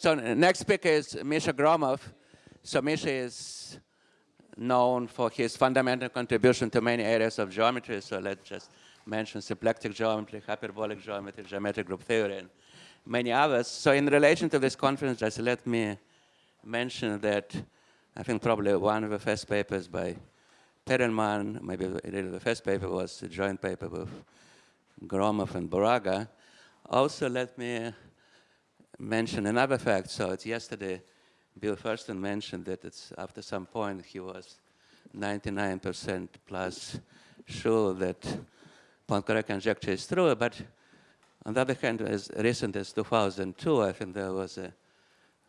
So next speaker is Misha Gromov. So Misha is known for his fundamental contribution to many areas of geometry. So let's just mention symplectic geometry, hyperbolic geometry, geometric group theory, and many others. So in relation to this conference, just let me mention that I think probably one of the first papers by Perelman, maybe the first paper was a joint paper with Gromov and Burago. Also, let me mention another fact. So it's yesterday, Bill Thurston mentioned that it's after some point he was 99% plus sure that Poincare conjecture is true, but on the other hand, as recent as 2002, I think there was a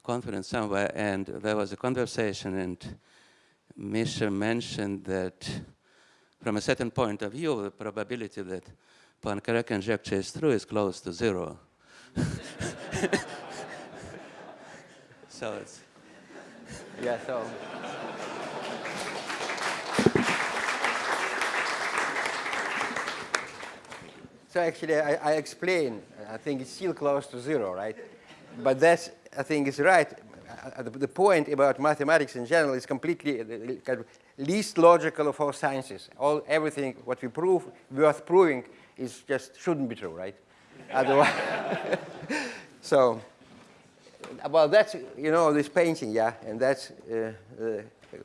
conference somewhere, and there was a conversation, and Misha mentioned that from a certain point of view, the probability that Poincare conjecture is true is close to zero. so it's yeah, so So actually, I, I explain, I think it's still close to zero, right? But that's, I think is right. Uh, the, point about mathematics in general is completely kind of least logical of all sciences. All, everything, what we prove, worth proving, is just shouldn't be true, right? Otherwise, so, well, that's, you know, this painting, yeah, and that's, uh, uh,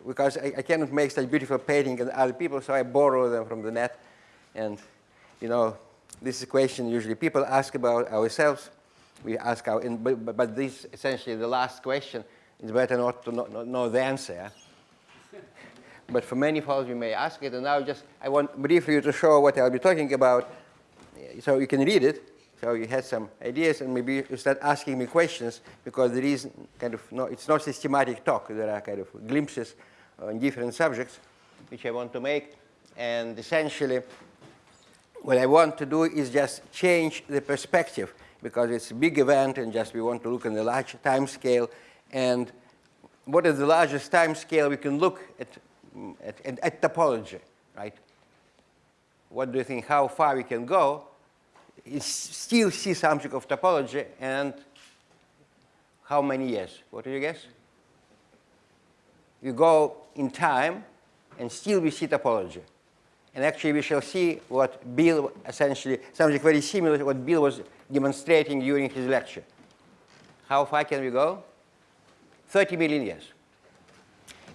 because I, I, cannot make such beautiful painting and other people, so I borrow them from the net, and, you know, this is a question usually people ask about ourselves. We ask our, but, but this essentially the last question. It's better not to not, not know the answer. but for many falls we may ask it. And now just I want briefly to show what I'll be talking about, so you can read it. So you had some ideas, and maybe you start asking me questions because there is kind of no, it's not systematic talk. There are kind of glimpses on different subjects which I want to make, and essentially what I want to do is just change the perspective because it's a big event and just we want to look in the large time scale. And what is the largest time scale we can look at, at, at, at topology, right? What do you think, how far we can go? Still see something of topology and how many years? What do you guess? You go in time and still we see topology. And actually, we shall see what Bill essentially, something very similar to what Bill was demonstrating during his lecture. How far can we go? 30 million years.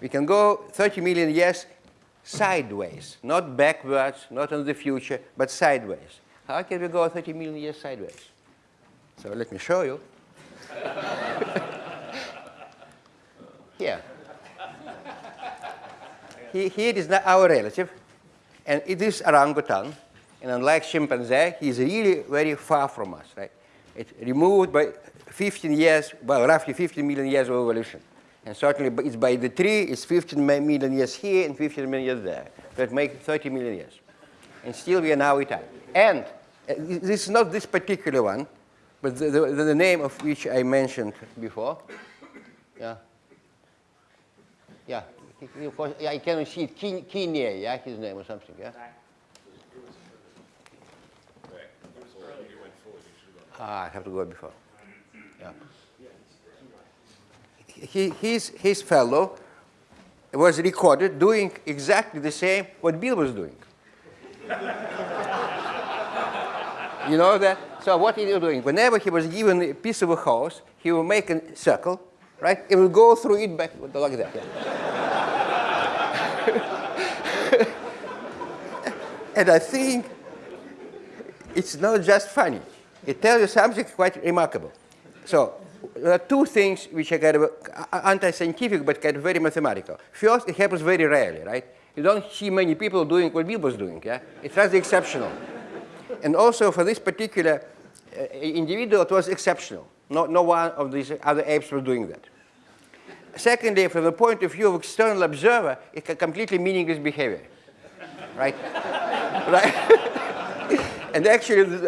We can go 30 million years sideways, not backwards, not in the future, but sideways. How can we go 30 million years sideways? So let me show you. Here. He, Here is our relative. And it is orangutan. And unlike chimpanzee, he's really very far from us, right? It's removed by 15 years, well, roughly 15 million years of evolution. And certainly it's by the tree, it's 15 million years here and 15 million years there. That makes 30 million years. And still we are now Italian. And this is not this particular one, but the, the, the name of which I mentioned before. Yeah. Yeah, of course, yeah, I cannot see it. Quinier, yeah, his name or something, yeah? Ah, I have to go before. Yeah. He, his, his fellow was recorded doing exactly the same what Bill was doing. you know that? So what he was doing, whenever he was given a piece of a house, he would make a circle, right? It would go through it back like that. Yeah. and I think it's not just funny. It tells you something quite remarkable. So there are two things which are kind of uh, uh, anti-scientific but kind of very mathematical. First, it happens very rarely, right? You don't see many people doing what Bill was doing, yeah? It's rather exceptional. And also for this particular uh, individual, it was exceptional. No, no one of these other apes was doing that. Secondly, from the point of view of external observer, it's a completely meaningless behavior, right? right? and actually,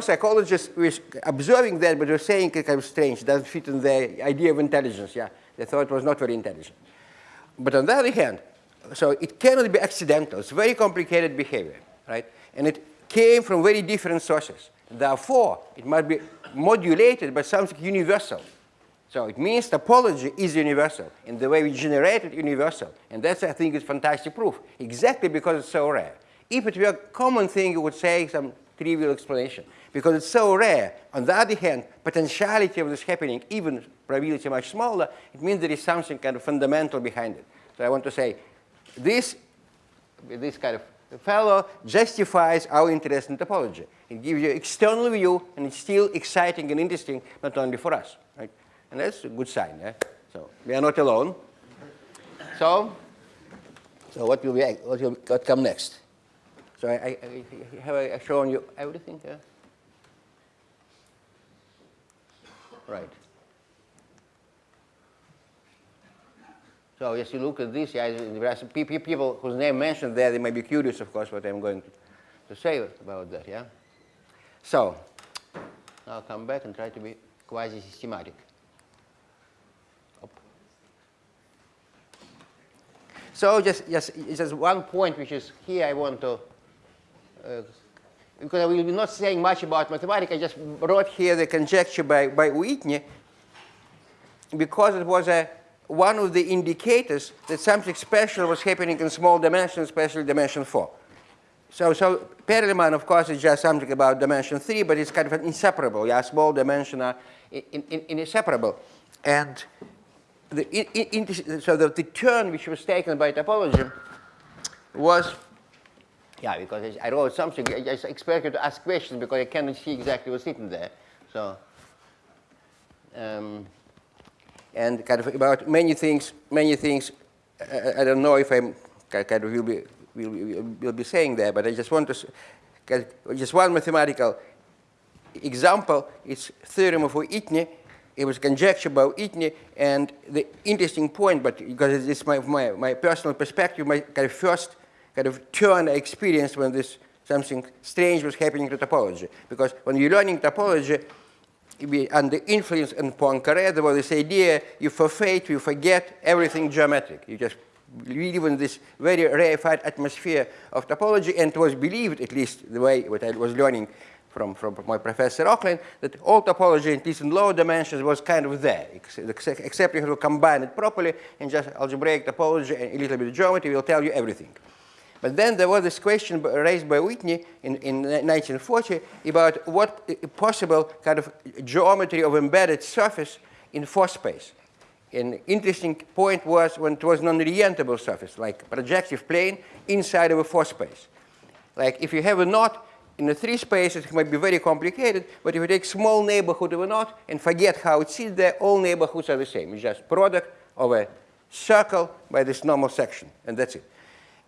psychologist who is observing that, but they're saying it's kind of strange, doesn't fit in the idea of intelligence, yeah. They thought it was not very intelligent. But on the other hand, so it cannot be accidental. It's very complicated behavior, right? And it came from very different sources. Therefore, it must be modulated by something universal So it means topology is universal, and the way we generate it universal. And that's, I think, is fantastic proof, exactly because it's so rare. If it were a common thing, you would say some trivial explanation. Because it's so rare, on the other hand, potentiality of this happening, even probability much smaller, it means there is something kind of fundamental behind it. So I want to say this, this kind of fellow justifies our interest in topology. It gives you external view, and it's still exciting and interesting, not only for us. Right? And that's a good sign. Yeah? So we are not alone. So, so what will we what will what come next? So I, I, I have I shown you everything. Yeah? Right. So as you look at this, yeah, there are people whose name mentioned there, they may be curious, of course, what I'm going to, to say about that, yeah? So, I'll come back and try to be quasi-systematic. So just, just, just one point which is here I want to, uh, because I will be not saying much about mathematics, I just wrote here the conjecture by, by Whitney because it was a, one of the indicators that something special was happening in small dimensions, especially dimension 4. So, so Perelman, of course, is just something about dimension 3, but it's kind of inseparable. Yeah, small dimension are in, in, in inseparable. And the, in, so the, the turn which was taken by topology was, yeah, because I wrote something, I just expect you to ask questions because I cannot see exactly what's written there. So, um, and kind of about many things, many things, I, I don't know if I'm kind of will be, will, will, will be saying there, but I just want to, just one mathematical example, it's theorem of Whitney, it was conjecture by Whitney, and the interesting point, but because it's my, my, my personal perspective, my kind of first kind of turn I experienced when this something strange was happening to topology. Because when you're learning topology, under influence in Poincaré, there was this idea you forfeit, you forget everything geometric. You just live in this very rarefied atmosphere of topology, and it was believed, at least the way what I was learning from, from my professor Rokhlin, that all topology, at least in lower dimensions, was kind of there, except you have to combine it properly, and just algebraic topology and a little bit of geometry will tell you everything. But then there was this question raised by Whitney in, in 1940 about what uh, possible kind of geometry of embedded surface in four space. An interesting point was when it was non-orientable surface, like projective plane inside of a four space. Like if you have a knot in the three spaces, it might be very complicated, but if you take small neighborhood of a knot and forget how it sits there, all neighborhoods are the same. It's just product of a circle by this normal section, and that's it.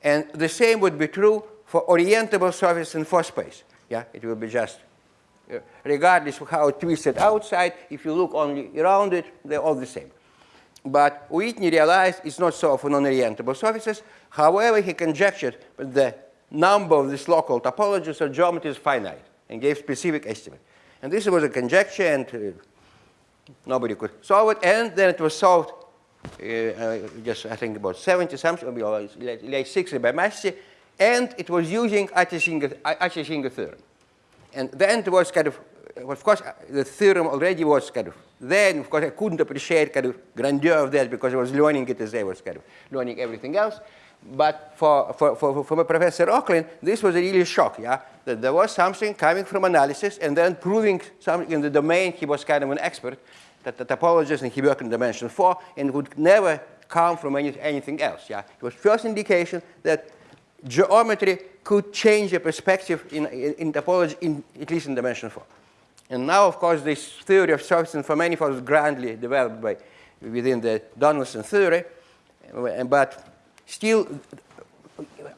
And the same would be true for orientable surface in four space. Yeah, it will be just, uh, regardless of how twisted outside, if you look only around it, they're all the same. But Whitney realized it's not so for non-orientable surfaces. However, he conjectured that the number of these local topologies or geometries finite and gave specific estimate. And this was a conjecture and uh, nobody could solve it. And then it was solved Uh, uh, just I think about 70 something, or like 60 by Massey, and it was using Atiyah-Singer theorem. And then it was kind of, uh, of course, uh, the theorem already was kind of then, of course I couldn't appreciate kind of grandeur of that because I was learning it as I was kind of learning everything else. But for, for, for, for Professor Rokhlin, this was a really shock, yeah? That there was something coming from analysis and then proving something in the domain he was kind of an expert, that the topologist and he in dimension four and would never come from any, anything else. Yeah? It was first indication that geometry could change the perspective in, in, in topology, in, at least in dimension four. And now, of course, this theory of surface for manifolds is grandly developed by, within the Donaldson theory, but still,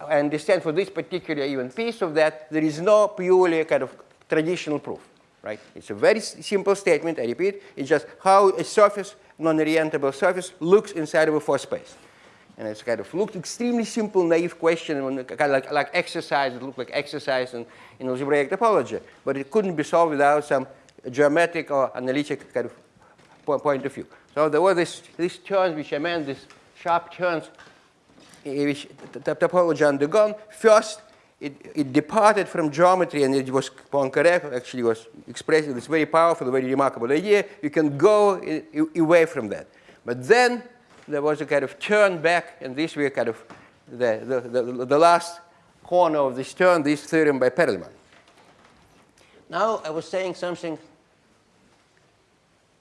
I understand for this particular even piece of that, there is no purely kind of traditional proof right? It's a very simple statement, I repeat. It's just how a surface, non-orientable surface, looks inside of a four space. And it's kind of looked extremely simple, naive question, kind of like, like exercise, it looked like exercise in, in algebraic topology. But it couldn't be solved without some geometric or analytic kind of point of view. So there were this, these turns which I meant, these sharp turns eh, which the topology undergone. First, it, it departed from geometry and it was Poincaré actually was expressing this very powerful, very remarkable idea. You can go i- i- away from that. But then there was a kind of turn back, and this was kind of the, the, the, the last corner of this turn, this theorem by Perelman. Now I was saying something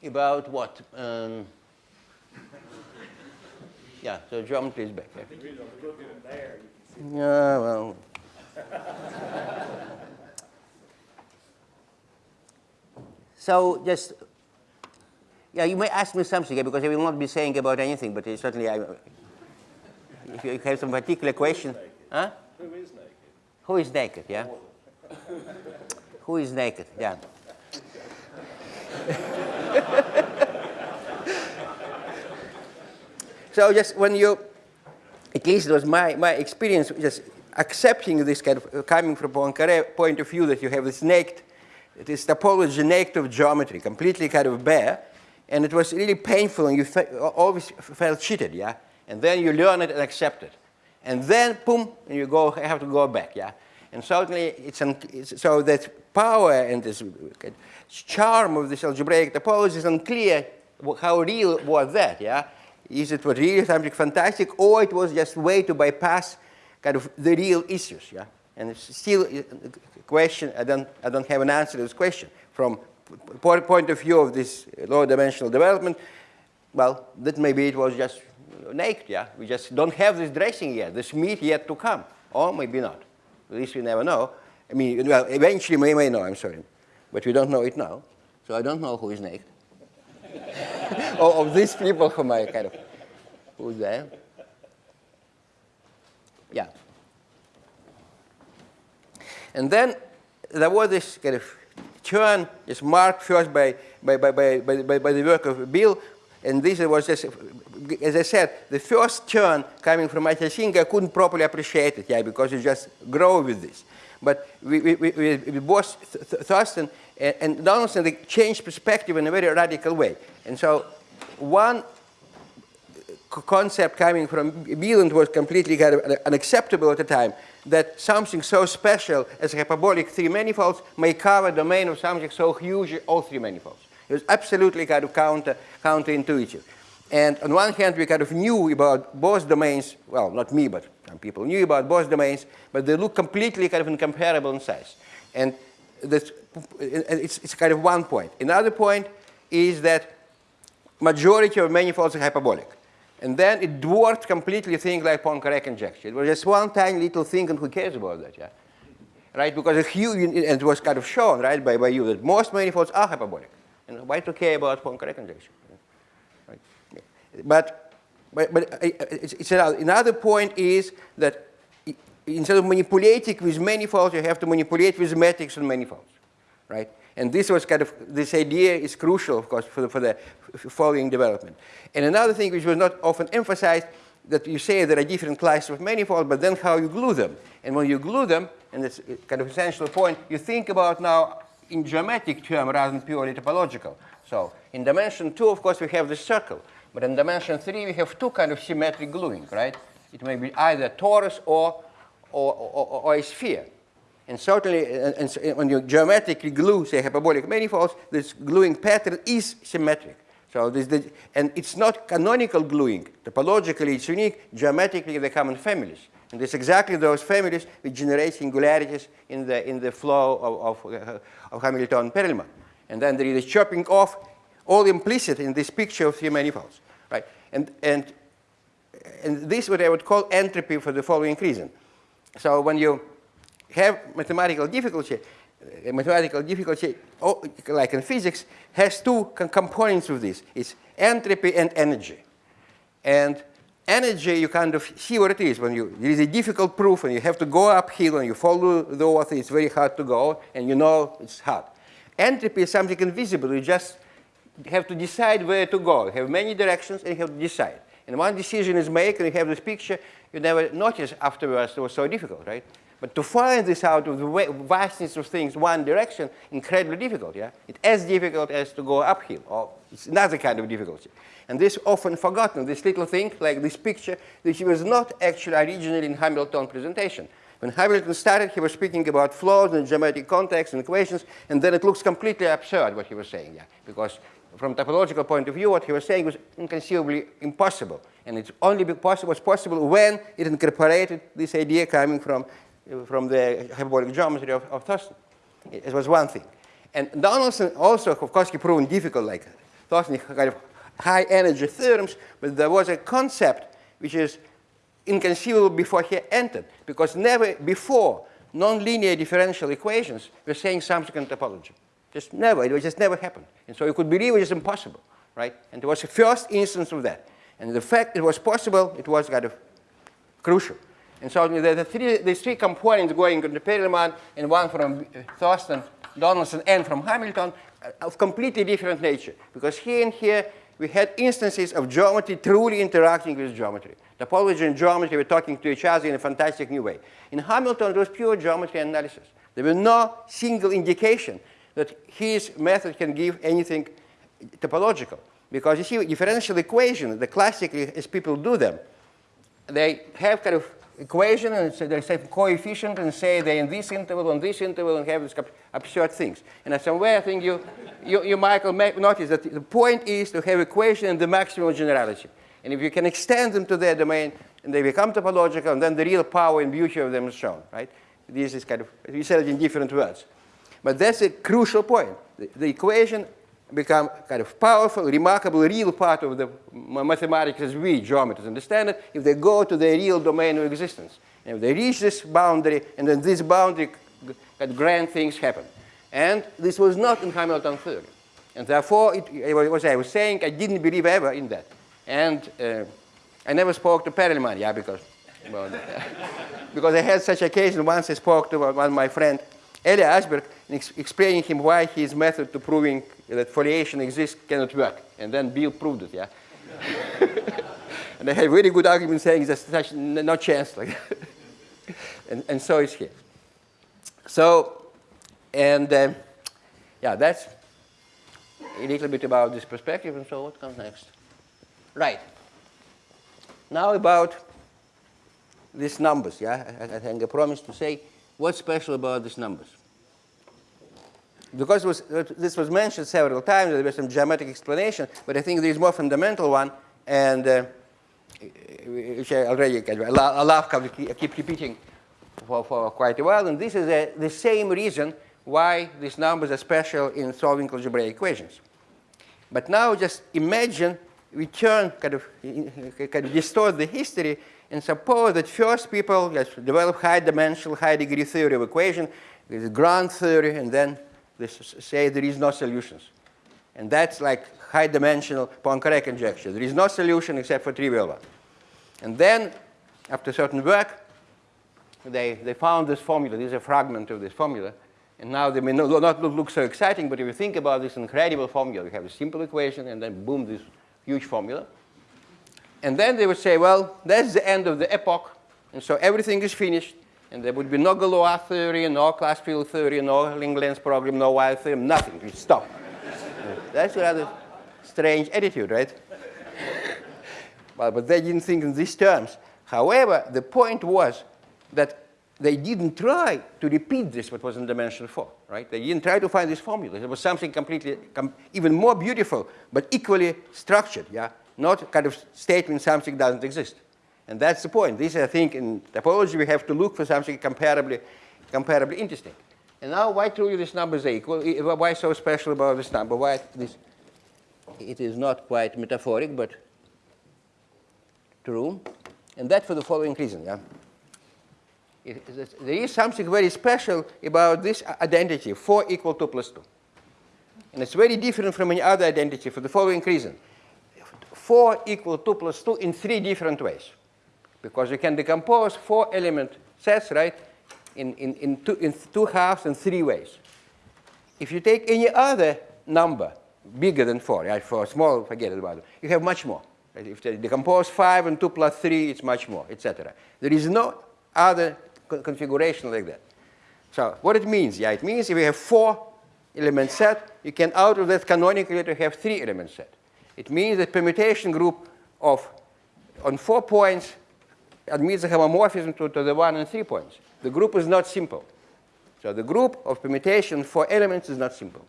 about what? Um, yeah, so geometry is back. Yeah, yeah well. So just, yeah, you may ask me something yeah, because I will not be saying about anything, but certainly I, if you have some particular question, huh? Who is naked? Who is naked? Yeah. Who is naked? Yeah. so just when you, at least it was my, my experience, just accepting this kind of, uh, coming from Poincaré point of view that you have this naked, this topology naked of geometry, completely kind of bare, and it was really painful and you always felt cheated, yeah? And then you learn it and accept it. And then, boom, and you go, have to go back, yeah? And certainly, it's, it's so that power and this charm of this algebraic topology is unclear how real was that, yeah? Is it was really something fantastic, or it was just way to bypass kind of the real issues, yeah? And it's still a question, I don't, I don't have an answer to this question. From po- point of view of this low dimensional development, well, that maybe it was just naked, yeah? We just don't have this dressing yet, this meat yet to come, or maybe not. At least we never know. I mean, well, eventually we may know, I'm sorry. But we don't know it now. So I don't know who is naked. or of these people whom I kind of, who's there? Yeah. And then there was this kind of turn, is marked first by, by, by, by, by, by the work of Bill, and this was just, as I said, the first turn coming from Michael Singer, I couldn't properly appreciate it, yeah, because you just grow with this. But we, we, we, we both Th- Th- Thurston and, and Donaldson, they changed perspective in a very radical way. And so one concept coming from Bieland was completely kind of unacceptable at the time, that something so special as hyperbolic three manifolds may cover domain of something so huge, all three manifolds. It was absolutely kind of counter, counterintuitive. And on one hand, we kind of knew about both domains, well, not me, but some people knew about both domains, but they look completely kind of incomparable in size. And it's, it's kind of one point. Another point is that majority of manifolds are hyperbolic. And then it dwarfed completely things like Poincare conjecture. It was just one tiny little thing, and who cares about that, yeah? Right? Because a huge, and it was kind of shown, right, by, by you that most manifolds are hyperbolic. And why to care about Poincare conjecture? Right? But, but, but it's, it's another, another point is that instead of manipulating with manifolds, you have to manipulate with metrics and manifolds, right? And this was kind of, this idea is crucial, of course, for the, for the following development. And another thing which was not often emphasized, that you say there are different classes of manifolds, but then how you glue them. And when you glue them, and it's kind of essential point, you think about now in geometric term rather than purely topological. So in dimension two, of course, we have the circle. But in dimension three, we have two kind of symmetric gluing, right? It may be either torus or, or, or, or a sphere. And certainly, and, and when you geometrically glue, say, hyperbolic manifolds, this gluing pattern is symmetric. So this, this, and it's not canonical gluing. Topologically, it's unique. Geometrically, they come in families. And it's exactly those families which generate singularities in the, in the flow of, of, uh, of Hamilton-Perelman. And then there is a chopping off, all implicit in this picture of three manifolds, right? And, and, and this is what I would call entropy for the following reason. So when you have mathematical difficulty, uh, mathematical difficulty, oh, like in physics, has two co- components of this. It's entropy and energy. And energy, you kind of see what it is. When you, there is a difficult proof and you have to go uphill and you follow the author, it's very hard to go, and you know it's hard. Entropy is something invisible. You just have to decide where to go. You have many directions and you have to decide. And one decision is made and you have this picture, you never notice afterwards it was so difficult, right? But to find this out of the vastness of things, one direction, incredibly difficult, yeah? It's as difficult as to go uphill, or it's another kind of difficulty. And this often forgotten, this little thing, like this picture, which was not actually originally in Hamilton presentation. When Hamilton started, he was speaking about flows and geometric context and equations, and then it looks completely absurd what he was saying, yeah, because from topological point of view, what he was saying was inconceivably impossible. And it's only possible, was possible when it incorporated this idea coming from, from the hyperbolic geometry of, of Thurston. It, it was one thing. And Donaldson also, of course, he proved difficult, like Thurston kind of high energy theorems, but there was a concept which is inconceivable before he entered, because never before nonlinear differential equations were saying something in topology. Just never, it just never happened. And so you could believe it was impossible, right? And it was the first instance of that. And the fact it was possible, it was kind of crucial. And so the, the three, these three components going into Perelman and one from Thurston, Donaldson, and from Hamilton uh, of completely different nature. Because here and here, we had instances of geometry truly interacting with geometry. Topology and geometry were talking to each other in a fantastic new way. In Hamilton, it was pure geometry analysis. There was no single indication that his method can give anything topological. Because you see, differential equations, the classically, as people do them, they have kind of equation and so they say coefficient and say they're in this interval, on this interval, and have these absurd things. And somewhere I think you, you, you Michael, may notice that the point is to have equation in the maximum generality. And if you can extend them to their domain, and they become topological, and then the real power and beauty of them is shown, right? This is kind of, you said it in different words. But that's a crucial point. The, the equation become kind of powerful, remarkable, real part of the mathematics as we geometers understand it if they go to the real domain of existence. And if they reach this boundary, and then this boundary, kind grand things happen. And this was not in Hamilton theory. And therefore, it, as I was saying, I didn't believe ever in that. And uh, I never spoke to Perelman, yeah, because, well, because I had such occasion. Once I spoke to one of my friend, Eliashberg ex explaining him why his method to proving that foliation exists cannot work. And then Bill proved it, yeah? and I had very good argument saying there's such no chance. Like and, and so it's here. So, and um, yeah, that's a little bit about this perspective. And so what comes next? Right. Now about these numbers, yeah? I, I think I promised to say What's special about these numbers? Because was, uh, this was mentioned several times, there was some geometric explanation, but I think there is more fundamental one, and uh, uh which I already I love I keep repeating for, for quite a while, and this is a, the same reason why these numbers are special in solving algebraic equations. But now just imagine we turn, kind of, kind of distort the history and suppose that first people develop high-dimensional, high-degree theory of equation, this grand theory, and then they say there is no solutions. And that's like high-dimensional Poincare conjecture. There is no solution except for trivial one. And then, after certain work, they, they found this formula. This is a fragment of this formula. And now they may not look so exciting, but if you think about this incredible formula, you have a simple equation, and then boom, this huge formula. And then they would say, well, that's the end of the epoch, and so everything is finished, and there would be no Galois theory, no class field theory, no Langlands program, no Weyl theorem, nothing. We stop. that's a rather strange attitude, right? well, but they didn't think in these terms. However, the point was that they didn't try to repeat this, what was in dimension 4, right? They didn't try to find this formula. It was something completely, com even more beautiful, but equally structured, yeah? Not kind of statement something doesn't exist. And that's the point. This, I think, in topology, we have to look for something comparably, comparably interesting. And now, why truly these numbers are equal? Why so special about this number? Why this? It is not quite metaphoric, but true. And that for the following reason. Yeah? there is something very special about this identity, 4 equal 2 plus 2. And it's very different from any other identity for the following reason. 4 equal 2 plus 2 in three different ways. Because you can decompose four element sets, right, in, in, in, two, in two halves in three ways. If you take any other number bigger than 4, right, for small, forget about it, you have much more. Right? If they decompose 5 and 2 plus 3, it's much more, etc. There is no other co configuration like that. So what it means, yeah, it means if you have four element set, you can out of that canonically to have three element set. It means the permutation group of on four points admits a homomorphism to, to the one and three points. the group is not simple. So the group of permutation for elements is not simple.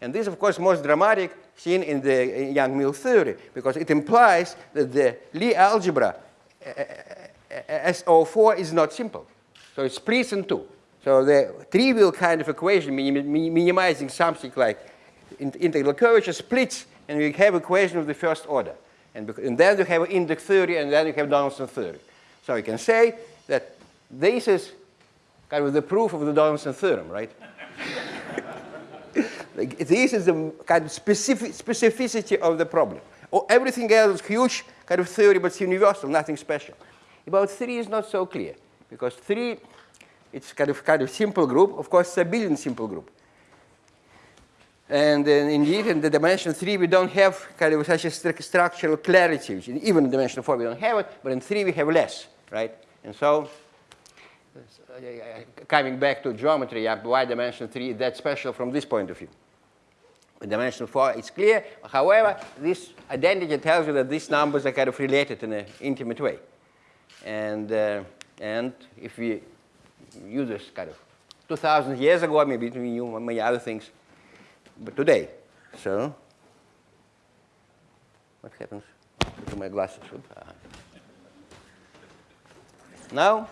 And this, of course, most dramatic seen in the Yang-Mills theory, because it implies that the Lie algebra uh, uh, uh, SO4 is not simple. So it splits in two. So the trivial kind of equation, minimizing something like integral curvature, splits, and we have equation of the first order. And, and then you have an index theory, and then you have Donaldson theory. So you can say that this is kind of the proof of the Donaldson theorem, right? like, this is the kind of specific, specificity of the problem. Or everything else is huge kind of theory, but it's universal, nothing special. About 3 is not so clear, because 3, it's kind of kind of simple group. Of course, it's abelian simple group. And indeed, in the dimension 3, we don't have kind of such a st structural clarity. Even in dimension 4, we don't have it, but in 3, we have less, right? And so, coming back to geometry, why dimension 3 is that special from this point of view? In dimension 4, it's clear. However, this identity tells you that these numbers are kind of related in an intimate way. And, uh, and if we use this kind of 2,000 years ago, maybe we knew many other things, today. So, what happens to my glasses? Now,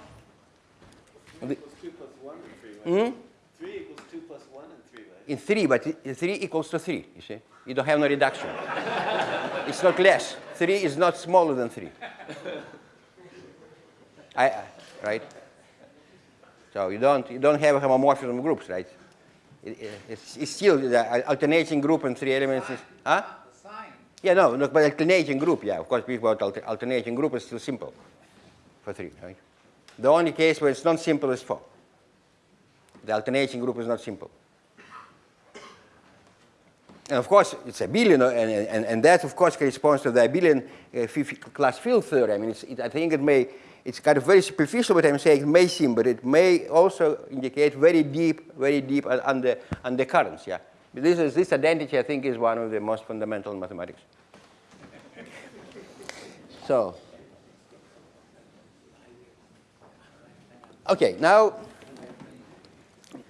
the, hmm? 3 equals 2 plus 1 and 3, right? In 3, but 3 equals to 3, you see? You don't have no reduction. it's not less. 3 is not smaller than 3. I, right? So you don't, you don't have homomorphism groups, right? It, it's, it's, still the alternating group and three elements. Is, huh? The sign. Yeah, no, no, but the alternating group, yeah. Of course, people alter, alternating group is still simple for three, right? The only case where it's not simple is four. The alternating group is not simple. And of course, it's abelian, and, and, and that, of course, corresponds to the abelian uh, class field theory. I mean, it, I think it may, it's kind of very superficial what I'm saying, it may seem, but it may also indicate very deep, very deep under, undercurrents, yeah. This, is, this identity, I think, is one of the most fundamental in mathematics. so, okay, now,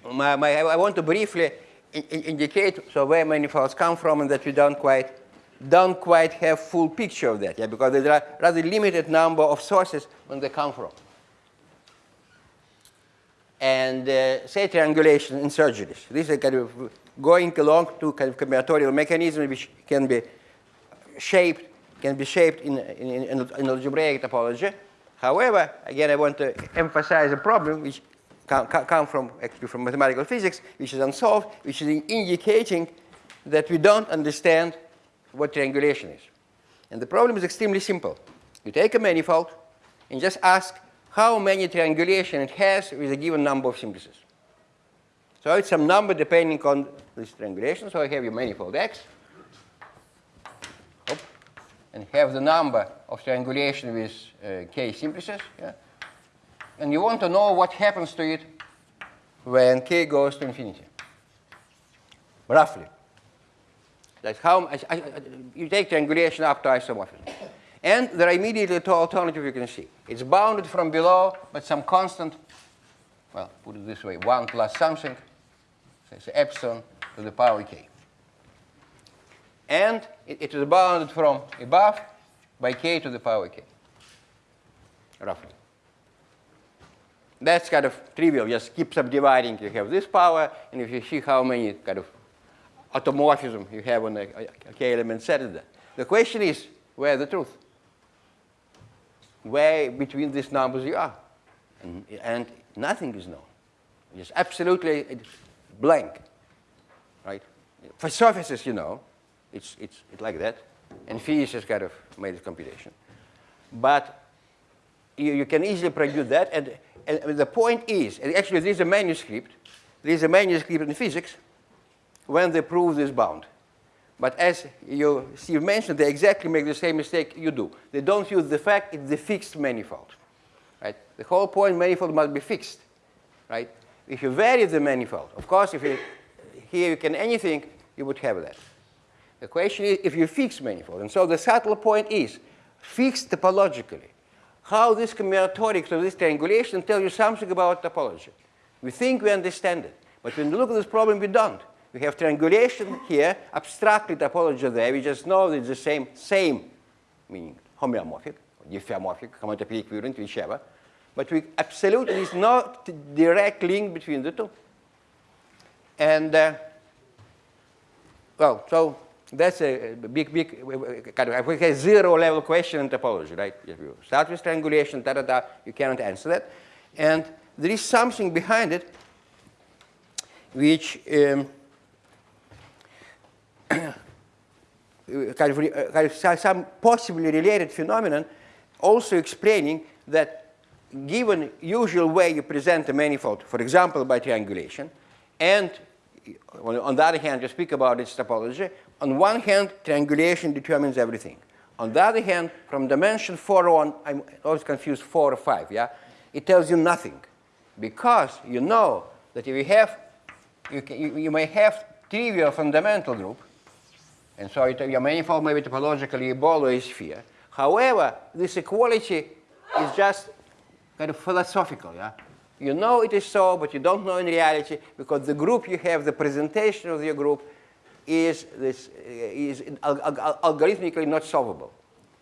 my, my, I want to briefly indicate so where manifolds come from and that we don't quite don't quite have full picture of that, yeah, because there are rather limited number of sources when they come from. And uh, say triangulation in surgeries. This is kind of going along to kind of combinatorial mechanism which can be shaped, can be shaped in, in, in, in algebraic topology. However, again, I want to emphasize a problem which come, come from actually from mathematical physics, which is unsolved, which is indicating that we don't understand what triangulation is. And the problem is extremely simple. You take a manifold and just ask how many triangulation it has with a given number of simplices. So it's some number depending on this triangulation. So I have your manifold X. and have the number of triangulation with uh, k simplices. Yeah? and you want to know what happens to it when k goes to infinity, roughly. That's how I, I, you take triangulation up to isomorphism. And there are immediately two alternatives you can see. It's bounded from below, but some constant, well, put it this way, 1 plus something, so it's epsilon to the power k. And it, it is bounded from above by k to the power k, roughly. That's kind of trivial. Just keep subdividing. You have this power, and if you see how many kind of automorphism you have on a, a uh, k-element set of that. The question is, where the truth? Where between these numbers you are? And, and nothing is known. It's absolutely blank, right? For surfaces, you know, it's, it's, it's like that. And physics has kind of made this computation. But you, you can easily produce that, and and the point is, and actually there's a manuscript, there's a manuscript in physics when they prove this bound. But as you Steve mentioned, they exactly make the same mistake you do. They don't use the fact it's the fixed manifold. Right? The whole point manifold must be fixed. Right? If you vary the manifold, of course, if you here you can anything, you would have that. The question is if you fix manifold. And so the subtle point is fixed topologically how this combinatorics of this triangulation tell you something about topology. We think we understand it, but when we look at this problem, we don't. We have triangulation here, abstractly topology there. We just know it's the same, same, meaning homeomorphic, or diffeomorphic, homotopy equivalent, whichever. But we absolutely is not direct link between the two. And uh, well, so that's a big, big kind of a zero level question in topology, right? If you start with triangulation, da da da, you cannot answer that. And there is something behind it which um, kind of, uh, kind of some possibly related phenomenon, also explaining that given usual way you present a manifold, for example, by triangulation, and on, the other hand, you speak about its topology, on one hand, triangulation determines everything. On the other hand, from dimension 4 on, I'm always confused 4 or 5, yeah? It tells you nothing. Because you know that if you have, you, can, you, you may have trivial fundamental group, and so it, your manifold may be topologically a a sphere. However, this equality is just kind of philosophical, yeah? You know it is so, but you don't know in reality because the group you have, the presentation of your group is, this, is al- al- algorithmically not solvable.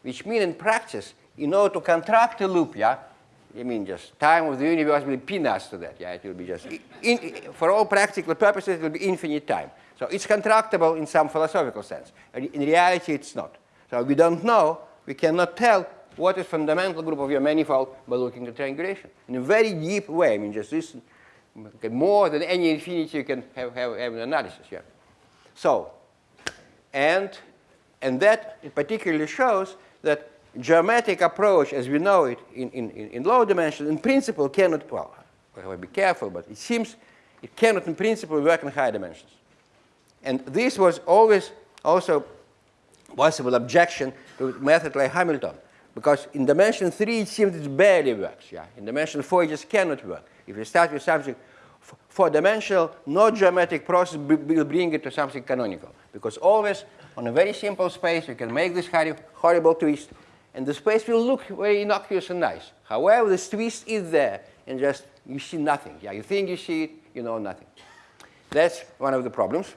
Which means in practice, in order to contract a loop, yeah, I mean just time of the universe will be peanuts to that, yeah, it will be just, in- for all practical purposes, it will be infinite time. So it's contractible in some philosophical sense. In reality, it's not. So we don't know, we cannot tell what is fundamental group of your manifold by looking at triangulation in a very deep way. I mean, just this, more than any infinity you can have, have, have an analysis, yeah. So, and, and that particularly shows that geometric approach as we know it in, in, in low dimensions in principle cannot, well, we have to be careful, but it seems it cannot in principle work in high dimensions. And this was always also possible objection to method like Hamilton. Because in dimension 3, it seems it barely works. Yeah? In dimension 4, it just cannot work. If you start with something four-dimensional, no geometric process will bring it to something canonical. Because always, on a very simple space, you can make this horrible twist, and the space will look very innocuous and nice. However, this twist is there, and just you see nothing. Yeah, you think you see it, you know nothing. That's one of the problems.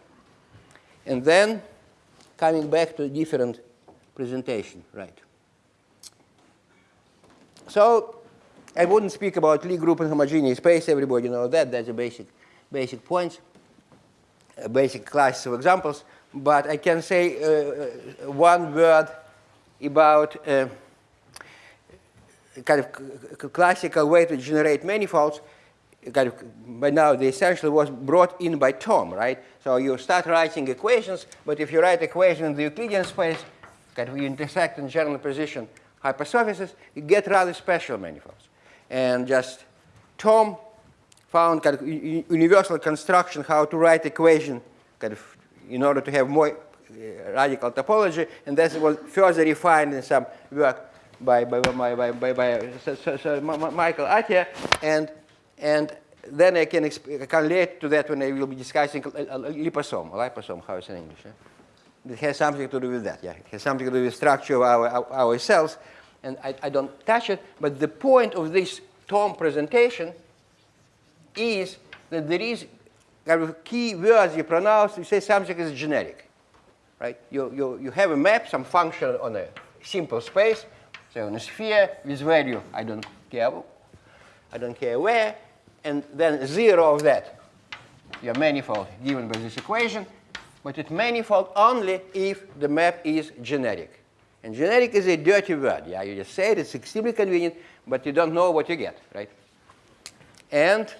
And then coming back to a different presentation, right? So I wouldn't speak about Lie group and homogeneous space. Everybody knows that. That's a basic, basic points, a basic class of examples. But I can say uh, uh, one word about uh, kind of classical way to generate manifolds. Kind of, by now, the essential was brought in by Thom, right? So you start writing equations, but if you write equations in the Euclidean space, kind of you intersect in general position hypersurfaces, you get rather special manifolds. And just Thom found kind of universal construction how to write equation kind of in order to have more uh, radical topology, and that was further refined in some work by, by, by, by, by, by so, so, so Ma- Michael Atiyah, and, and then I can, I can relate to that when I will be discussing liposome, liposome, how it's in English. eh? It has something to do with that, yeah. It has something to do with the structure of our, our, our cells, and I, I don't touch it, but the point of this Thom presentation is that there is kind of key words you pronounce, you say something is generic, right? You, you, you have a map, some function on a simple space, say on a sphere with value, I don't care, I don't care where, and then zero of that, your manifold given by this equation, but it's manifold only if the map is generic. And generic is a dirty word, yeah, you just say it, it's extremely convenient, but you don't know what you get, right? And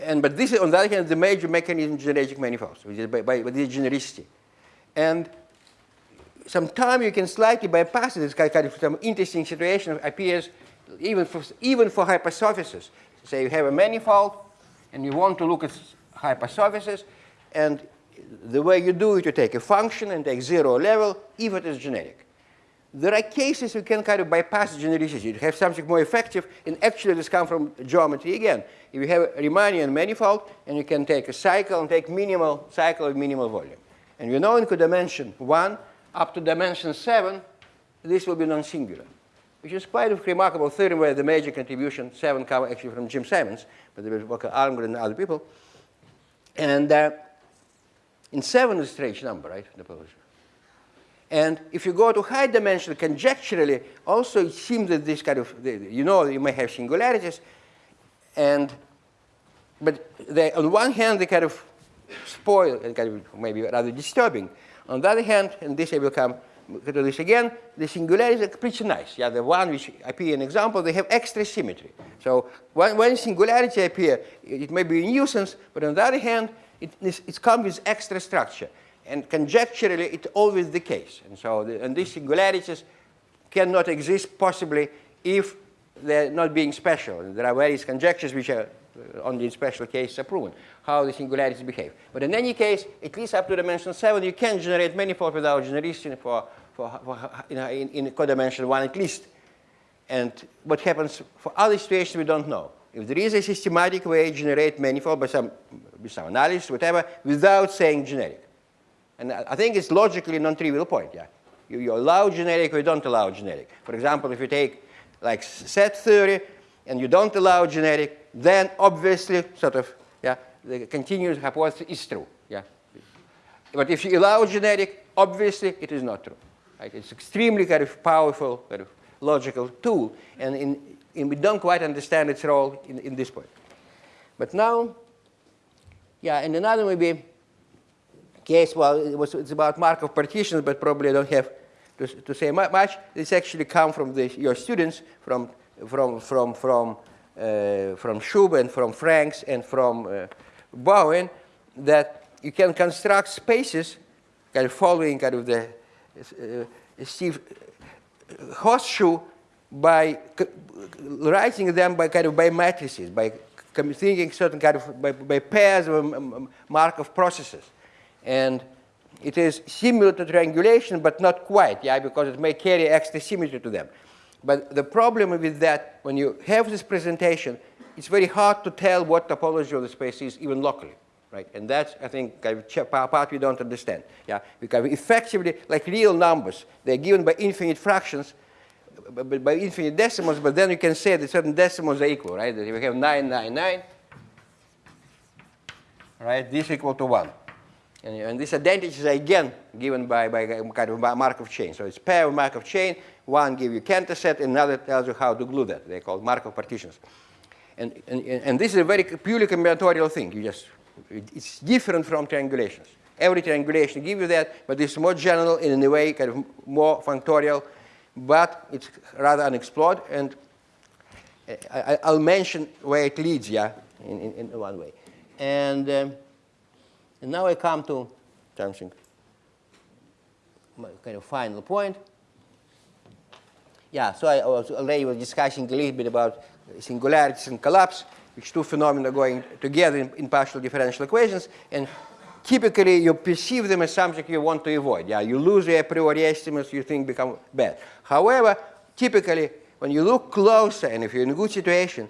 and but this is on the other hand the major mechanism generic manifolds, which is by, by, by genericity. And sometimes you can slightly bypass this kind of some interesting situation appears even for even for hypersurfaces. Say you have a manifold and you want to look at hypersurfaces, and the way you do it, you take a function and take zero level if it is generic. There are cases you can kind of bypass genericity. You have something more effective, and actually this comes from geometry again. If you have a Riemannian manifold, and you can take a cycle and take minimal cycle of minimal volume. And you know in dimension 1 up to dimension 7, this will be non-singular. Which is quite a remarkable theorem where the major contribution, seven come actually from Jim Simons, but there was Walker Almgren and other people. And uh, in seven is a strange number, right? And if you go to high dimension, conjecturally, also it seems that this kind of, you know, you may have singularities, and, but they, on one hand, they kind of spoil and kind of maybe rather disturbing. On the other hand, and this will come to this again, the singularities are pretty nice. Yeah, the one which appear in example, they have extra symmetry. So when, when singularity appear, it may be a nuisance, but on the other hand, it, it comes with extra structure. And conjecturally, it's always the case. And so the, and these singularities cannot exist possibly if they're not being special. There are various conjectures which are only in special cases are proven, how the singularities behave. But in any case, at least up to dimension 7, you can generate manifold without genericity for, for, for in, in, in codimension 1 at least. And what happens for other situations, we don't know. If there is a systematic way to generate manifold by some, by some analysis, whatever, without saying generic. And I think it's logically non-trivial point, yeah. You, you allow generic or you don't allow generic. For example, if you take like set theory and you don't allow generic, then obviously sort of, yeah, the continuous hypothesis is true, yeah. But if you allow generic, obviously it is not true. Right? It's extremely kind of powerful kind of logical tool, and, in, we don't quite understand its role in, in this point. But now, yeah, and another maybe case, well, it was, it's about Markov partitions, but probably I don't have to, to say much. This actually come from the, your students, from, from, from, from, uh, from Shub and from Franks and from uh, Bowen, that you can construct spaces kind of following kind of the uh, Steve horseshoe by writing them by kind of by matrices, by thinking certain kind of by, by pairs of Markov processes. And it is similar to triangulation, but not quite, yeah, because it may carry extra symmetry to them. But the problem with that, when you have this presentation, it's very hard to tell what topology of the space is, even locally, right? And that's, I think, part we don't understand, yeah? Because effectively, like real numbers, they're given by infinite fractions, by infinite decimals, but then you can say that certain decimals are equal, right? That if you have 999, right, this equal to 1. And, and identities are again given by, by kind of Markov chain. So it's pair of Markov chain. One gives you Cantor set, another tells you how to glue that. They're called Markov partitions. And, and, and this is a very purely combinatorial thing. You just, it's different from triangulations. Every triangulation gives you that, but it's more general in a way, kind of more functorial, but it's rather unexplored. And I, will mention where it leads, yeah, in, in, in one way. And um, and now I come to my kind of final point. Yeah, so I was uh, already was discussing a little bit about singularities and collapse, which two phenomena going together in, in partial differential equations. And typically you perceive them as something you want to avoid. Yeah, you lose your a priori estimates, you think become bad. However, typically when you look closer and if you're in a good situation,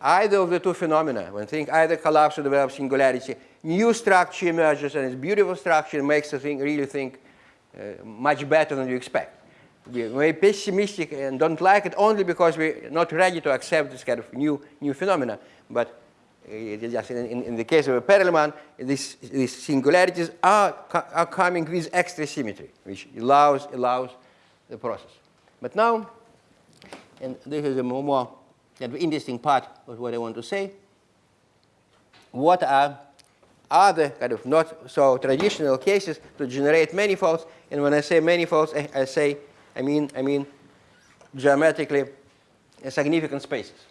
either of the two phenomena, when think either collapse or develop singularity, new structure emerges and it's beautiful structure makes the thing really think uh, much better than you expect. We're very pessimistic and don't like it only because we're not ready to accept this kind of new, new phenomena. But uh, just in, in, the case of a Perelman, these singularities are, are coming with extra symmetry, which allows, allows the process. But now, and this is a more, more interesting part of what I want to say, what are other kind of not so traditional cases to generate manifolds. And when I say manifolds, I, I say, I mean, I mean geometrically significant spaces.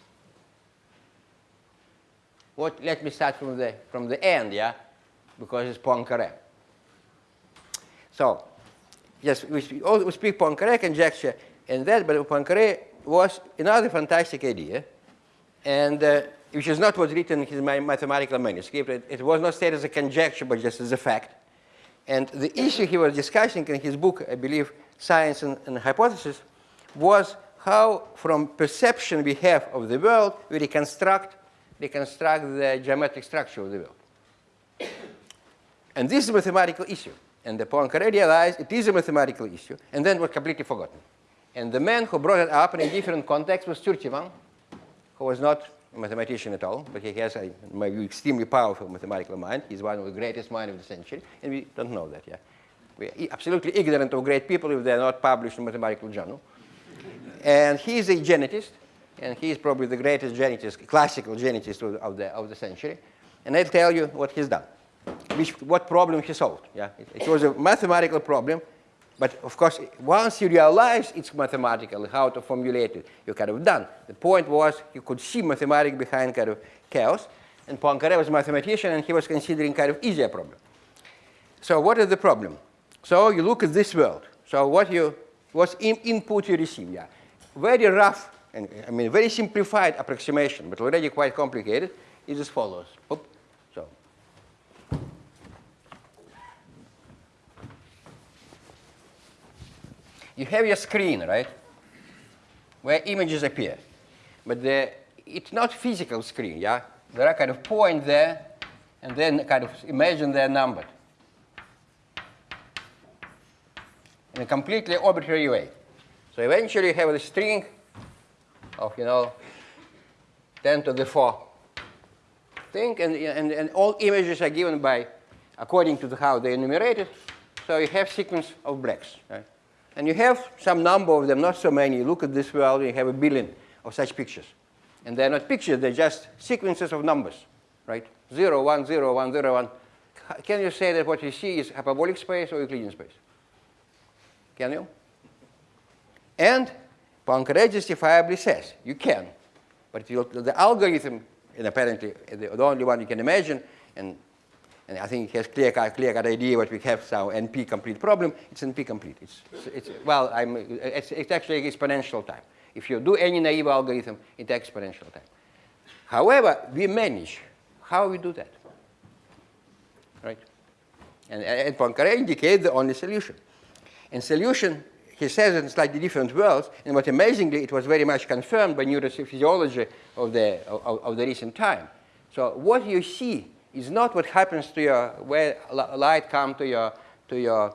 What, let me start from the, from the end, yeah, because it's Poincare. So, yes, we, we speak Poincare conjecture and that, but Poincare was another fantastic idea. And uh, which is not what's written in his mathematical manuscript. It, it, was not stated as a conjecture, but just as a fact. And the issue he was discussing in his book, I believe, Science and, and Hypothesis, was how from perception we have of the world, we reconstruct, reconstruct the geometric structure of the world. And this is a mathematical issue. And the Poincare realized it is a mathematical issue, and then was completely forgotten. And the man who brought it up in a different context was Sturtevant, who was not a mathematician at all, but he has a maybe extremely powerful mathematical mind. He's one of the greatest minds of the century, and we don't know that yet. We're absolutely ignorant of great people if they're not published in mathematical journal. And he's a genetist, and he's probably the greatest genetist, classical genetist of the, of the, of the century. And I'll tell you what he's done, which, what problem he solved. Yeah? It, it was a mathematical problem, but of course, once you realize it's mathematical, how to formulate it, you're kind of done. The point was you could see mathematics behind kind of chaos, and Poincaré was a mathematician, and he was considering kind of easier problem. So what is the problem? So you look at this world. So what you, what's in, input you receive? Yeah, very rough, and I mean very simplified approximation, but already quite complicated, is as follows. So you have your screen, right, where images appear, but the, it's not physical screen. Yeah, there are kind of points there, and then kind of imagine they're numbered. in a completely arbitrary way. So eventually you have a string of, you know, 10 to the 4 thing, and, and, and all images are given by, according to the, how they enumerated. So you have sequence of blacks. Right? And you have some number of them, not so many. You look at this world, you have a billion of such pictures. And they're not pictures, they're just sequences of numbers, right? 0, 1, 0, 1, 0, 1. Can you say that what you see is hyperbolic space or Euclidean space? Can you? And Poincaré justifiably says you can, but the algorithm, and apparently the only one you can imagine, and, and I think he has clear cut, clear cut idea what we have now NP complete problem. It's NP complete. It's, it's well, I'm, it's, it's actually exponential time. If you do any naive algorithm, it takes exponential time. However, we manage. How we do that? Right? And, and Poincaré indicates the only solution. And solution, he says in slightly different words, and what amazingly, it was very much confirmed by neurophysiology of the, of, of the recent time. So what you see is not what happens to your, where light come to your, to your,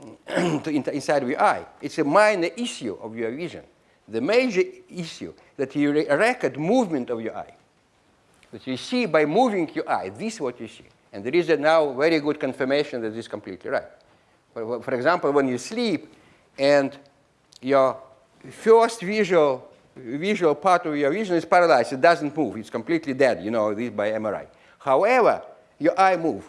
to in- inside of your eye. It's a minor issue of your vision. The major issue that you re- record movement of your eye. That you see by moving your eye, this is what you see. And there is a now very good confirmation that this is completely right. For, for example, when you sleep and your first visual, visual part of your vision is paralyzed, it doesn't move, it's completely dead, you know, this by MRI. However, your eye move.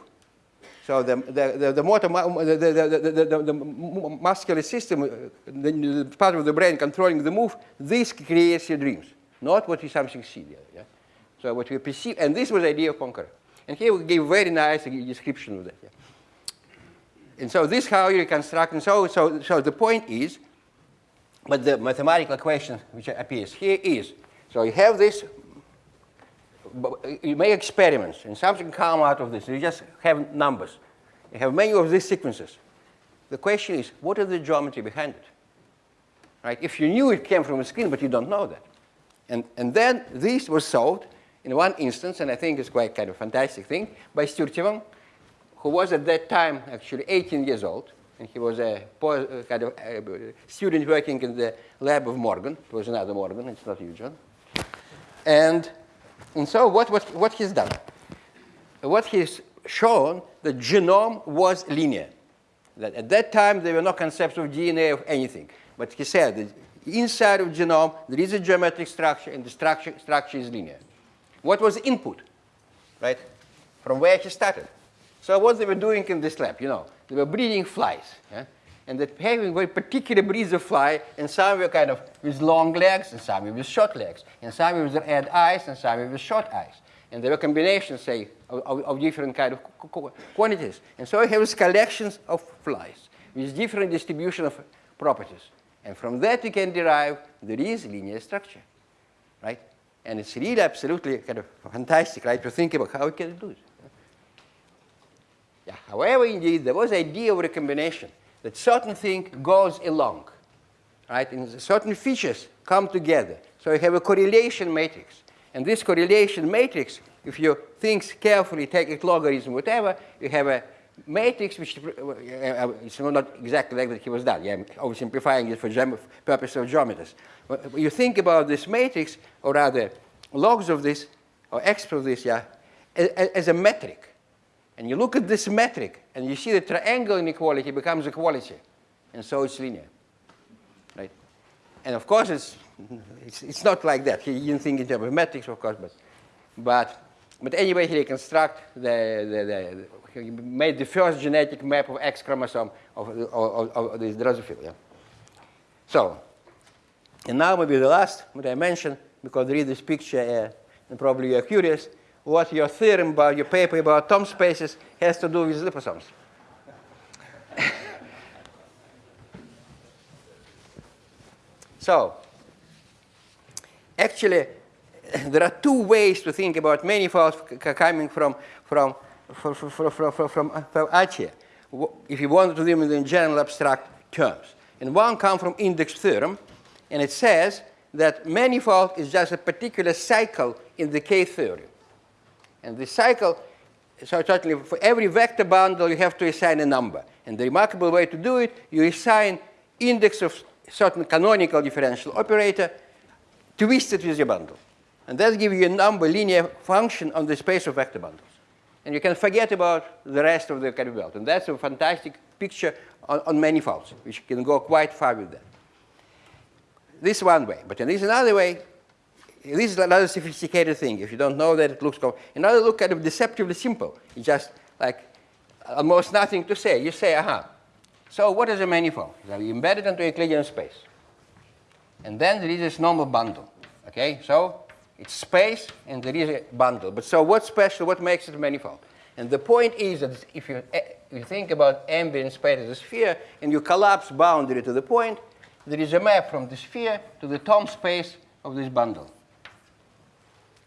So the, the, the, the motor, the, the, the, the, the, muscular system, uh, the, the part of the brain controlling the move, this creates your dreams, not what you something see there. Yeah? So what you perceive, and this was the idea of Poincaré. And here we give very nice description of that. Yeah? And so this how you reconstruct, and so, so, so the point is, but the mathematical question which appears here is, so you have this, you make experiments, and something come out of this. You just have numbers. You have many of these sequences. The question is, what is the geometry behind it? Right? If you knew it came from a screen, but you don't know that. And, and then this was solved in one instance, and I think it's quite kind of fantastic thing, by Sturtevant, who was at that time actually 18 years old, and he was a uh, kind of uh, student working in the lab of Morgan. It was another Morgan, it's not you, John. And, and so what, what, what he's done? What he's shown, the genome was linear. That at that time, there were no concepts of DNA of anything. But he said inside of genome, there is a geometric structure, and the structure, structure is linear. What was the input, right? From where he started. So what they were doing in this lab, you know, they were breeding flies, yeah? And that having very particular breeds of fly, and some were kind of with long legs, and some with short legs, and some with red eyes, and some with short eyes. And there were combinations, say, of, of, different kind of qu- qu- quantities. And so you have collections of flies with different distribution of properties. And from that you can derive there is linear structure, right? And it's really absolutely kind of fantastic, right, to think about how we can do it. Yeah. However, indeed, there was idea of recombination that certain thing goes along, right? And certain features come together. So you have a correlation matrix. And this correlation matrix, if you think carefully, take its logarithm, whatever, you have a matrix which, uh, uh, it's not exactly like that he was done. Yeah, I'm oversimplifying it for purpose of geometers. When you think about this matrix, or rather logs of this, or x of this, yeah, as a metric. And you look at this metric, and you see the triangle inequality becomes equality. And so it's linear. Right? And of course, it's, it's, it's not like that. He didn't think in terms of metrics, of course, but, but, but anyway, he reconstruct the, the, the, he made the first genetic map of X chromosome of, of, of, of this Drosophila. Yeah? So, and now maybe the last, what I mentioned, because read this picture, uh, and probably you're curious, what your theorem about your paper about Thom spaces has to do with liposomes. so, actually, there are two ways to think about manifolds coming from, from, from, uh, from, from, from, from, from Atiyah, if you want to do them in general abstract terms. And one comes from index theorem, and it says that manifold is just a particular cycle in the K-theory. And the cycle, so certainly for every vector bundle, you have to assign a number. And the remarkable way to do it, you assign index of certain canonical differential operator twisted with your bundle. And that gives you a number linear function on the space of vector bundles. And you can forget about the rest of the curve belt. And that's a fantastic picture on, on manifolds, which can go quite far with that. This is one way. But there is another way. This is another sophisticated thing. If you don't know that, it looks Another look kind of deceptively simple. It's just like almost nothing to say. You say, aha. So what is a manifold? It's embedded into Euclidean space. And then there is this normal bundle. Okay, so it's space and there is a bundle. But so what's special? What makes it a manifold? And the point is that if you, eh, if you think about ambient space as a sphere and you collapse boundary to the point, there is a map from the sphere to the Thom space of this bundle.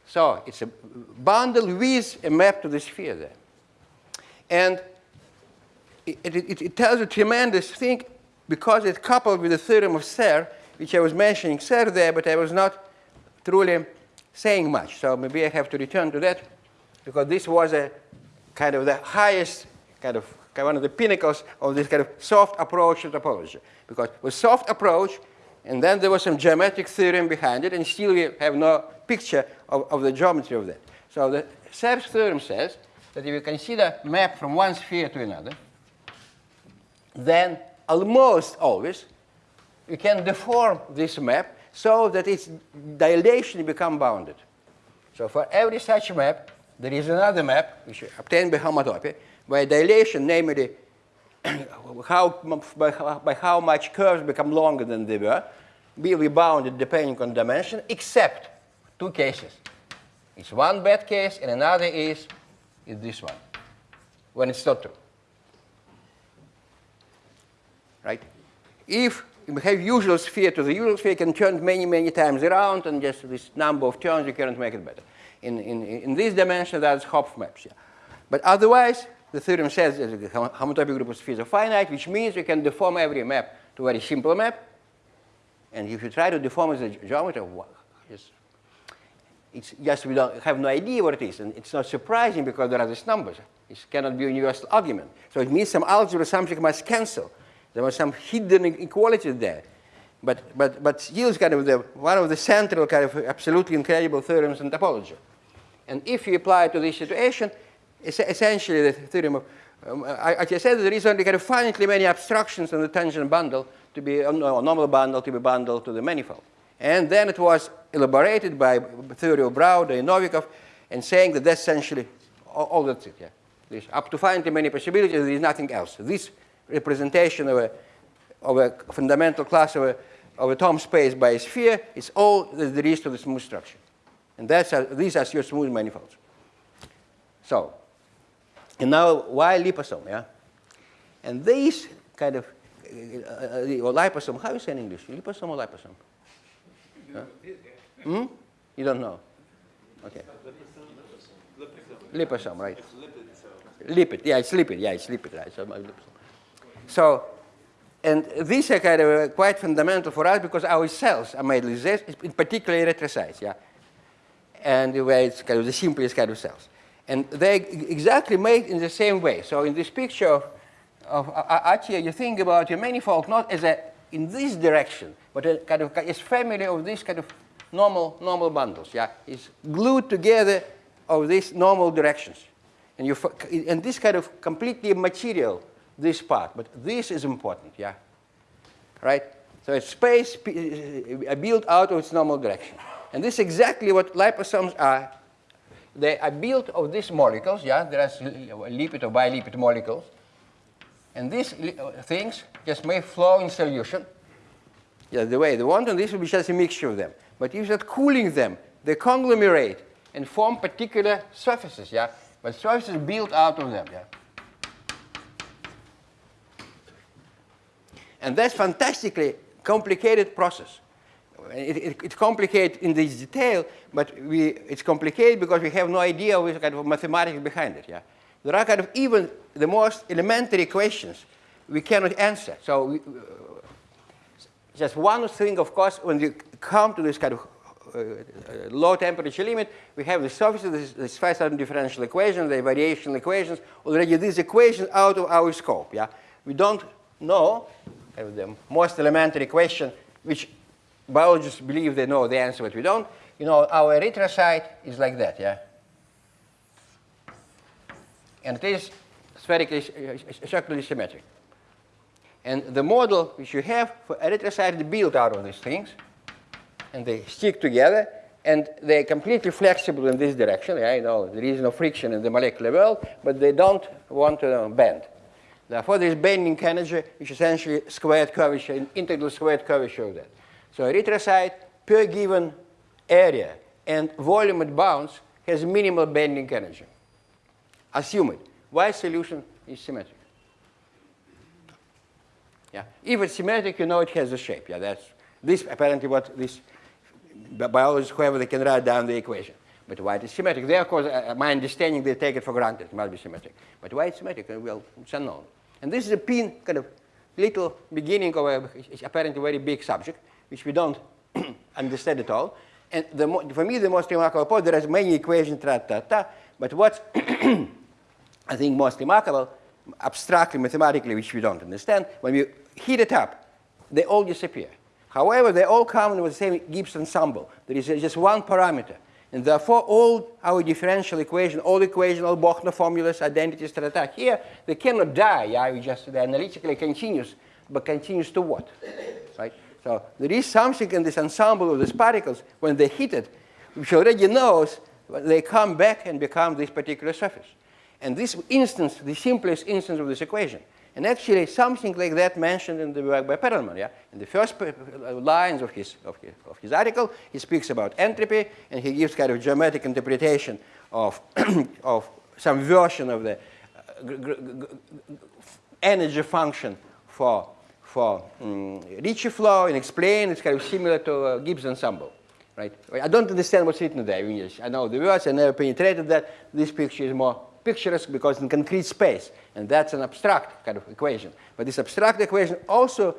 So it's a bundle with a map to the sphere there. And it, it, it tells a tremendous thing because it's coupled with the theorem of Serre, which I was mentioning Serre there, but I was not truly saying much. So maybe I have to return to that because this was a kind of the highest kind of one of the pinnacles of this kind of soft approach to topology. Because with soft approach, and then there was some geometric theorem behind it, and still we have no picture of, of the geometry of that. So the Serre's theorem says that if you consider map from one sphere to another, then almost always you can deform this map so that its dilation become bounded. So for every such map, there is another map, which obtained by homotopy, where dilation, namely how, by, by how much curves become longer than they were, be bounded depending on dimension, except two cases. It's one bad case, and another is, is this one, when it's not true. Right? If you have usual sphere to the usual sphere, you can turn many, many times around, and just this number of turns, you cannot make it better. In, in, in this dimension, that's Hopf maps. Yeah. But otherwise, the theorem says that the homotopy group of spheres are finite, which means you can deform every map to a very simple map. And if you try to deform as a geometry, it's, it's just we don't have no idea what it is. And it's not surprising because there are these numbers. It cannot be a universal argument. So it means some algebra something must cancel. There was some hidden inequality there. But, but, but yields kind of the, one of the central kind of absolutely incredible theorems in topology. And if you apply it to this situation, it's essentially the theorem of, um, I, I said there is only kind of finitely many abstractions on the tangent bundle to be, a normal bundle to be bundled to the manifold. And then it was elaborated by theory of Browder and Novikov and saying that that's essentially all, all that's it. Yeah. There's up to finitely many possibilities, there is nothing else. This representation of a, of a fundamental class of a, of a Thom space by a sphere is all that there is to the smooth structure. And that's a, these are your smooth manifolds. So, and now why liposome, yeah? And these kind of, uh, uh, or liposome, how you say in English? Liposome or liposome? Huh? Hmm? You don't know? Okay. Liposome, right. Lipid, yeah, it's lipid, yeah, it's lipid, right. So, so and these are kind of quite fundamental for us because our cells are made like this, in particular erythrocytes, yeah and where it's kind of the simplest kind of cells. And they exactly made in the same way. So in this picture of, of A- A- Atiyah, you think about your manifold not as a in this direction, but a kind of as family of these kind of normal normal bundles. Yeah, it's glued together of these normal directions, and you and this kind of completely material this part, but this is important. Yeah, right. So it's space uh, built out of its normal direction, and this is exactly what liposomes are they are built of these molecules, yeah, there are lipid or bilipid molecules. And these uh, things just may flow in solution, yeah, the way they want, and this will be just a mixture of them. But if you start cooling them, they conglomerate and form particular surfaces, yeah, but surfaces built out of them, yeah. And that's fantastically complicated process. It, it, it's complicated in this detail, but we, it's complicated because we have no idea what kind of mathematics behind it. Yeah? There are kind of even the most elementary questions we cannot answer. So we, just one thing, of course, when you come to this kind of uh, uh, low temperature limit, we have the surfaces, this Pfeiffer differential equation, the variational equations, already these equations out of our scope. Yeah? We don't know uh, the most elementary question, which biologists believe they know the answer, but we don't. You know, our erythrocyte is like that, yeah? And it is spherically, uh, circularly symmetric. And the model which you have for erythrocyte is built out of these things, and they stick together, and they're completely flexible in this direction. Yeah, you know, there is no friction in the molecular world, but they don't want to uh, bend. Therefore, there is bending energy, which is essentially squared curvature, an integral squared curvature of that. So erythrocyte per given area and volume it bounds has minimal bending energy. Assume it. Why solution is symmetric? Yeah. If it's symmetric, you know it has a shape. Yeah, that's this apparently what this bi- biologists, whoever they can write down the equation. But why it is symmetric? There, of course, uh, my understanding, they take it for granted. It must be symmetric. But why it's symmetric? Uh, Well, it's unknown. And this is a pin, kind of little beginning of a apparently very big subject, which we don't understand at all. And the for me, the most remarkable point, there are many equations, ta, ta, ta, but what's I think most remarkable, abstractly, mathematically, which we don't understand, when we heat it up, they all disappear. However, they all come with the same Gibbs ensemble. There is just one parameter. And therefore, all our differential equations, all equations, all Bochner formulas, identities, ta, ta, here, they cannot die. Yeah, we just, they're analytically continuous, but continuous to what? So there is something in this ensemble of these particles, when they hit it, which already knows they come back and become this particular surface. And this instance, the simplest instance of this equation. And actually, something like that mentioned in the work by Perelman. Yeah? In the first p- lines of his, of, his, of his article, he speaks about entropy, and he gives kind of geometric interpretation of, of some version of the uh, energy function for, for um, Ricci flow and explain it's kind of similar to uh, Gibbs ensemble. Right? I don't understand what's written there in English. I know the words, I never penetrated that. This picture is more picturesque because in concrete space, and that's an abstract kind of equation. But this abstract equation also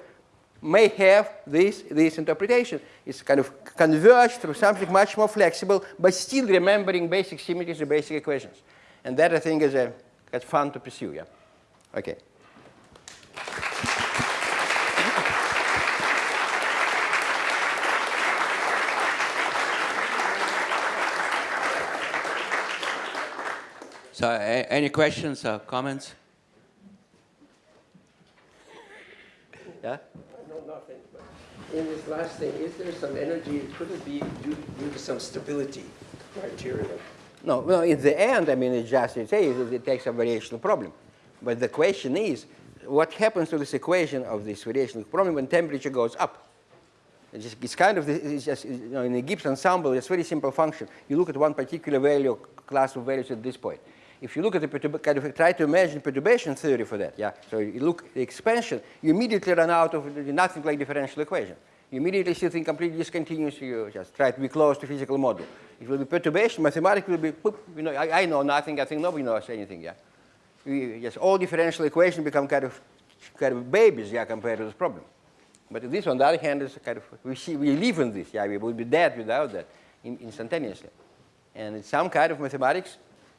may have this, this interpretation. It's kind of converged through something much more flexible, but still remembering basic symmetries and basic equations. And that, I think, is a, that's fun to pursue, yeah? Okay. So a- any questions or comments? Yeah? No, nothing. but In this last thing, is there some energy, could it be due, due to some stability criteria? No, well, in the end, I mean, it just it says it, it takes a variational problem. But the question is, what happens to this equation of this variational problem when temperature goes up? It's, just, it's kind of, the- it's just, you know, in the Gibbs ensemble, it's a very simple function. You look at one particular value, class of values at this point. If you look at the kind of try to imagine perturbation theory for that, yeah. So you look at the expansion, you immediately run out of nothing like differential equation. You immediately see things completely discontinuous. You just try to be close to physical model. It will be perturbation. Mathematics will be, you know, I, I know nothing. I think nobody knows anything. Yeah. We, just all differential equations become kind of, kind of babies, yeah, compared to this problem. But this, on the other hand, is kind of we see we live in this. Yeah, we would be dead without that in, instantaneously. And it's some kind of mathematics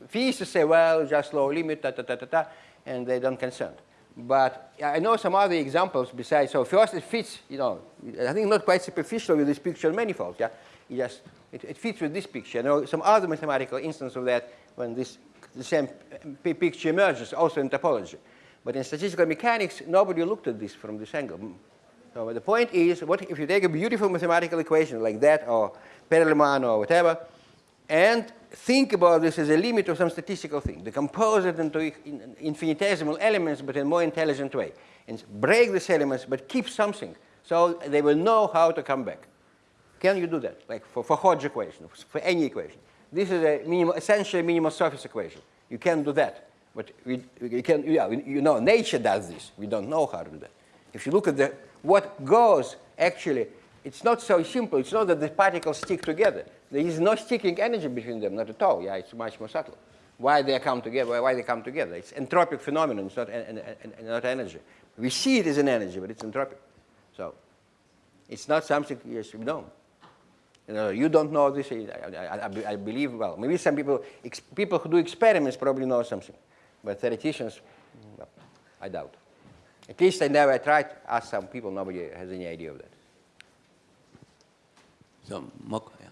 physicists say, well, just low limit, ta ta ta ta ta, and they don't concern. But I know some other examples besides. So first, it fits. You know, I think not quite superficial with this picture manifold. Yeah, it just it, it fits with this picture. I know some other mathematical instance of that when this the same picture emerges, also in topology. But in statistical mechanics, nobody looked at this from this angle. So the point is, what if you take a beautiful mathematical equation like that, or Perelman, or whatever, and think about this as a limit of some statistical thing, decompose it into infinitesimal elements, but in a more intelligent way, and break these elements, but keep something, so they will know how to come back. Can you do that? Like for, for Hodge equation, for any equation. This is a minimal, essentially a minimal surface equation. You can do that. But we, we can, yeah, we, you know, nature does this. We don't know how to do that. If you look at the, what goes, actually, it's not so simple. It's not that the particles stick together. There is no sticking energy between them, not at all. Yeah, it's much more subtle. Why they come together? Why they come together? It's entropic phenomenon. It's not, not energy. We see it as an energy, but it's entropic. So it's not something you we know. You, know, you don't know this. I, I, I, believe, well, maybe some people, people who do experiments probably know something. But theoreticians, well, I doubt. At least I never tried ask some people, nobody has any idea of that. So, more, yeah.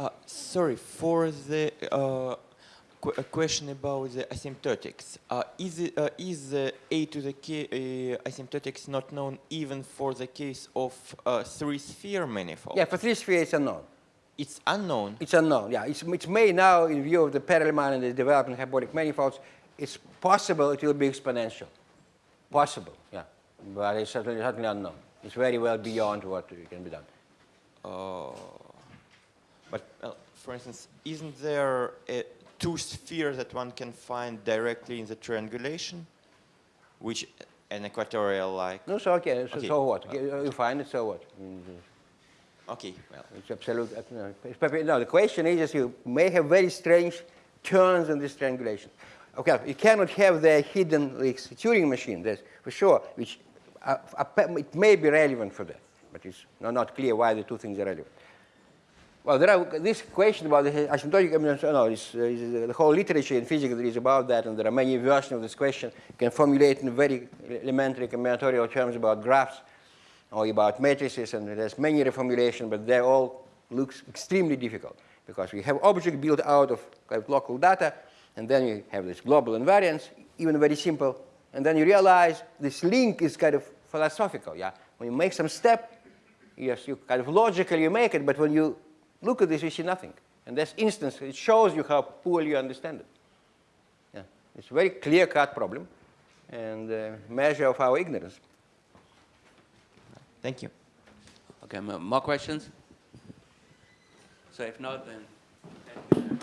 Uh, sorry, for the uh, qu- a question about the asymptotics. Uh, is, it, uh, is the a to the k uh, asymptotics not known even for the case of uh, three-sphere manifold? Yeah, for three sphere, it's unknown. It's unknown. It's unknown, yeah. It's, it's made now in view of the Perelman and the development of hyperbolic manifolds. It's possible it will be exponential. Possible, yeah. But it's certainly, certainly unknown. It's very well beyond what can be done. Uh, but, uh, for instance, isn't there a two spheres that one can find directly in the triangulation, which an equatorial like? No, so okay, so, Okay. so what? You find it, so what? Mm, Okay, well, It's absolute. uh, No, it's perfect- no, the question is just you may have very strange turns in this triangulation. Okay, you cannot have the hidden like, Turing machine, that's for sure, which uh, uh, it may be relevant for that, but it's not, not clear why the two things are relevant. Well, there are this question about the asymptotic. Mean, no, it's, it's, the whole literature in physics is about that, and there are many versions of this question. You can formulate in very elementary combinatorial terms about graphs or about matrices, and there's many reformulations, but they all looks extremely difficult because we have object built out of of local data, and then you have this global invariance, even very simple, and then you realize this link is kind of philosophical. Yeah, when you make some step, yes, you kind of logically you make it, but when you look at this, you see nothing. And this instance, it shows you how poorly you understand it. Yeah, it's a very clear-cut problem, and uh, measure of our ignorance. thank you. Okay, more questions? So if not, then.